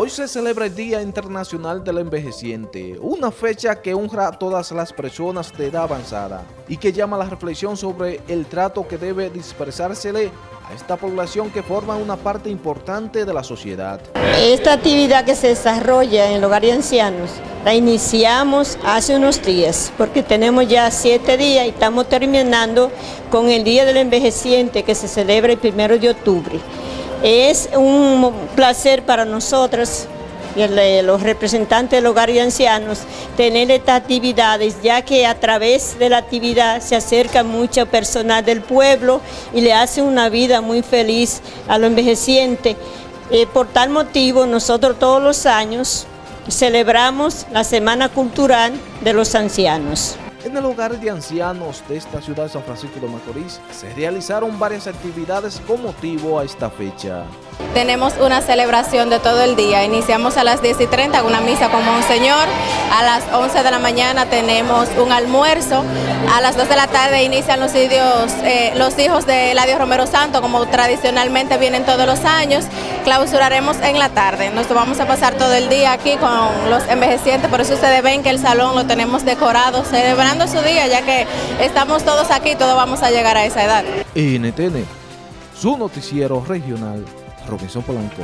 Hoy se celebra el Día Internacional del Envejeciente, una fecha que honra a todas las personas de edad avanzada y que llama a la reflexión sobre el trato que debe dispersársele a esta población que forma una parte importante de la sociedad. Esta actividad que se desarrolla en el hogar de ancianos la iniciamos hace unos días porque tenemos ya siete días y estamos terminando con el Día del Envejeciente que se celebra el primero de octubre. Es un placer para nosotros, los representantes del hogar de ancianos, tener estas actividades, ya que a través de la actividad se acerca mucha personal del pueblo y le hace una vida muy feliz a los envejecientes. Eh, por tal motivo, nosotros todos los años celebramos la Semana Cultural de los Ancianos. En el hogar de ancianos de esta ciudad de San Francisco de Macorís se realizaron varias actividades con motivo a esta fecha. Tenemos una celebración de todo el día. Iniciamos a las 10 y 30 con una misa con Monseñor. A las 11 de la mañana tenemos un almuerzo. A las 2 de la tarde inician los, eh, los hijos de Eladio Romero Santo, como tradicionalmente vienen todos los años. Clausuraremos en la tarde. Nos vamos a pasar todo el día aquí con los envejecientes. Por eso ustedes ven que el salón lo tenemos decorado, celebrando su día, ya que estamos todos aquí, todos vamos a llegar a esa edad. NTN, su noticiero regional Robinson Polanco.